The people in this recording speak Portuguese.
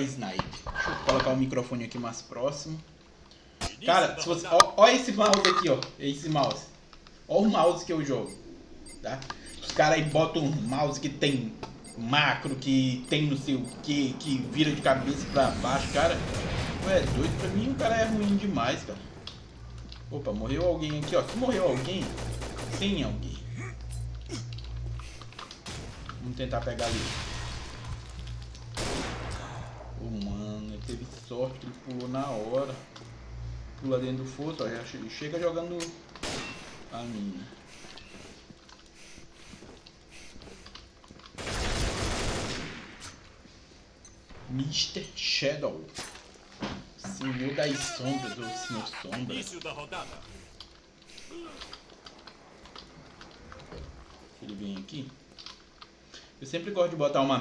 Snipe. Deixa eu colocar o microfone aqui mais próximo. Cara, se você. Ó, ó esse mouse aqui, ó. Esse mouse. Ó o mouse que eu jogo. Tá? Os caras aí botam um mouse que tem macro, que tem não sei o que, que vira de cabeça pra baixo, cara. Ué, doido pra mim o cara é ruim demais, cara. Opa, morreu alguém aqui, ó. Se morreu alguém, tem alguém. Vamos tentar pegar ali. Teve sorte, ele pulou na hora. Pula dentro do fosso, ó, já chega jogando a mina. Mr. Shadow. Senhor das sombras, ou Senhor Sombra. Início da rodada. Ele vem aqui. Eu sempre gosto de botar uma